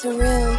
surreal.